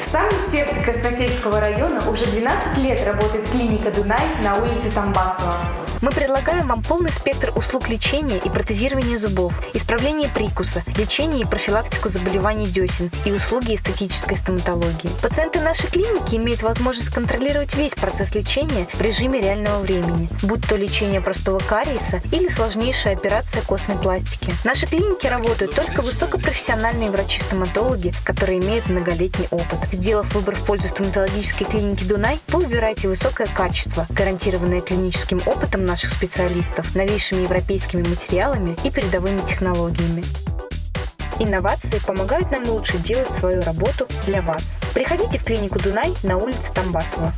В сердце Красносельского района уже 12 лет работает клиника «Дунай» на улице Тамбасова. Мы предлагаем вам полный спектр услуг лечения и протезирования зубов, исправления прикуса, лечения и профилактику заболеваний десен и услуги эстетической стоматологии. Пациенты нашей клиники имеют возможность контролировать весь процесс лечения в режиме реального времени, будь то лечение простого кариеса или сложнейшая операция костной пластики. В нашей работают только высокопрофессиональные врачи-стоматологи, которые имеют многолетний опыт. Сделав выбор в пользу стоматологической клиники Дунай, вы выбираете высокое качество, гарантированное клиническим наших специалистов, новейшими европейскими материалами и передовыми технологиями. Инновации помогают нам лучше делать свою работу для вас. Приходите в клинику Дунай на улице Тамбасова.